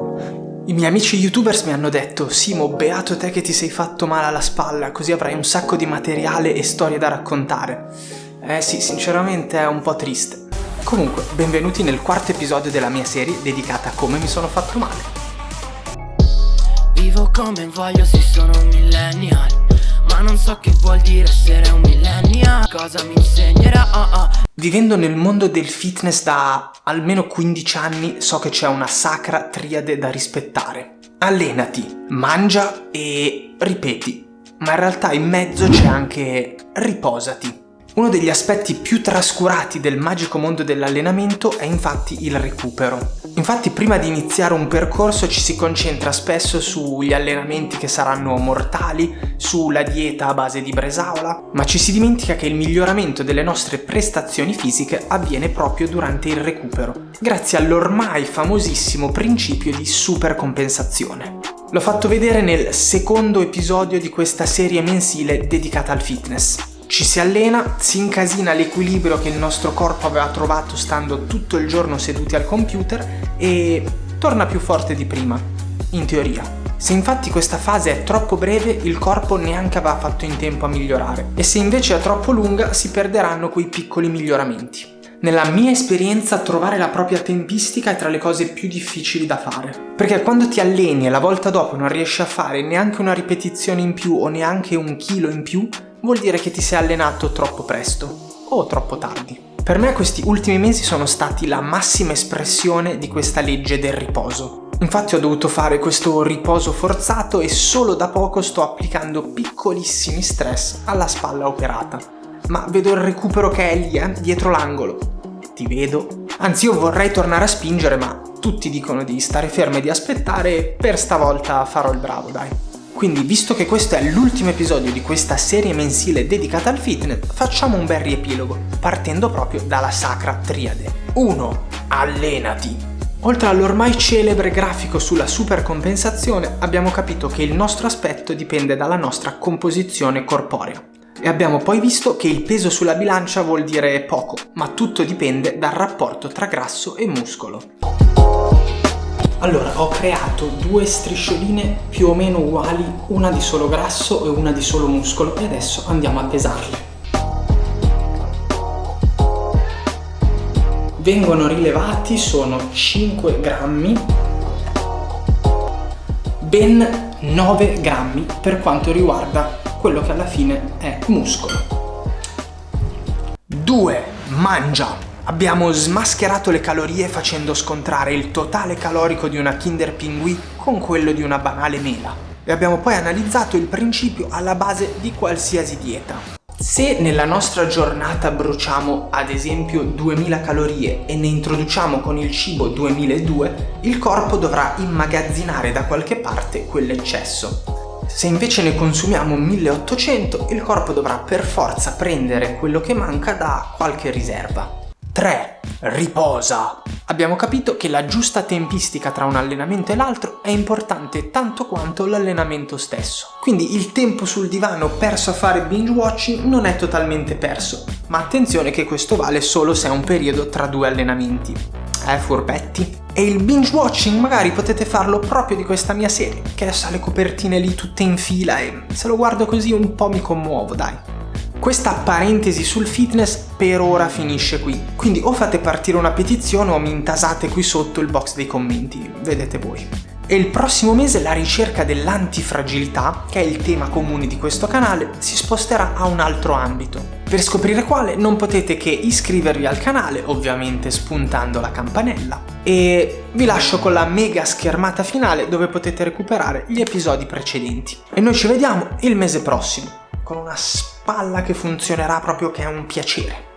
I miei amici youtubers mi hanno detto Simo, beato te che ti sei fatto male alla spalla, così avrai un sacco di materiale e storie da raccontare. Eh sì, sinceramente è un po' triste. Comunque, benvenuti nel quarto episodio della mia serie dedicata a come mi sono fatto male. Vivo come voglio, sì sono millennial Ma non so che vuol dire essere un millennial Cosa mi insegnerà, oh oh Vivendo nel mondo del fitness da almeno 15 anni so che c'è una sacra triade da rispettare. Allenati, mangia e ripeti, ma in realtà in mezzo c'è anche riposati. Uno degli aspetti più trascurati del magico mondo dell'allenamento è infatti il recupero. Infatti prima di iniziare un percorso ci si concentra spesso sugli allenamenti che saranno mortali, sulla dieta a base di bresaola, ma ci si dimentica che il miglioramento delle nostre prestazioni fisiche avviene proprio durante il recupero, grazie all'ormai famosissimo principio di supercompensazione. L'ho fatto vedere nel secondo episodio di questa serie mensile dedicata al fitness. Ci si allena, si incasina l'equilibrio che il nostro corpo aveva trovato stando tutto il giorno seduti al computer e torna più forte di prima, in teoria. Se infatti questa fase è troppo breve, il corpo neanche aveva fatto in tempo a migliorare, e se invece è troppo lunga, si perderanno quei piccoli miglioramenti. Nella mia esperienza trovare la propria tempistica è tra le cose più difficili da fare. Perché quando ti alleni e la volta dopo non riesci a fare neanche una ripetizione in più o neanche un chilo in più, vuol dire che ti sei allenato troppo presto o troppo tardi. Per me questi ultimi mesi sono stati la massima espressione di questa legge del riposo. Infatti ho dovuto fare questo riposo forzato e solo da poco sto applicando piccolissimi stress alla spalla operata. Ma vedo il recupero che è lì, eh, dietro l'angolo. Ti vedo. Anzi io vorrei tornare a spingere ma tutti dicono di stare fermi e di aspettare e per stavolta farò il bravo, dai. Quindi visto che questo è l'ultimo episodio di questa serie mensile dedicata al fitness, facciamo un bel riepilogo, partendo proprio dalla sacra triade. 1. Allenati. Oltre all'ormai celebre grafico sulla supercompensazione, abbiamo capito che il nostro aspetto dipende dalla nostra composizione corporea. E abbiamo poi visto che il peso sulla bilancia vuol dire poco, ma tutto dipende dal rapporto tra grasso e muscolo. Allora, ho creato due striscioline più o meno uguali, una di solo grasso e una di solo muscolo e adesso andiamo a pesarle. Vengono rilevati, sono 5 grammi, ben 9 grammi per quanto riguarda quello che alla fine è muscolo. 2. Mangia. Abbiamo smascherato le calorie facendo scontrare il totale calorico di una Kinder Pinguì con quello di una banale mela. E abbiamo poi analizzato il principio alla base di qualsiasi dieta. Se nella nostra giornata bruciamo ad esempio 2000 calorie e ne introduciamo con il cibo 2002, il corpo dovrà immagazzinare da qualche parte quell'eccesso. Se invece ne consumiamo 1800, il corpo dovrà per forza prendere quello che manca da qualche riserva. 3. Riposa. Abbiamo capito che la giusta tempistica tra un allenamento e l'altro è importante tanto quanto l'allenamento stesso. Quindi il tempo sul divano perso a fare binge watching non è totalmente perso, ma attenzione che questo vale solo se è un periodo tra due allenamenti. Eh, furbetti? E il binge watching magari potete farlo proprio di questa mia serie, che ha le copertine lì tutte in fila e se lo guardo così un po' mi commuovo, dai. Questa parentesi sul fitness per ora finisce qui, quindi o fate partire una petizione o mi intasate qui sotto il box dei commenti, vedete voi. E il prossimo mese la ricerca dell'antifragilità, che è il tema comune di questo canale, si sposterà a un altro ambito. Per scoprire quale non potete che iscrivervi al canale, ovviamente spuntando la campanella, e vi lascio con la mega schermata finale dove potete recuperare gli episodi precedenti. E noi ci vediamo il mese prossimo, con una spalla che funzionerà proprio che è un piacere.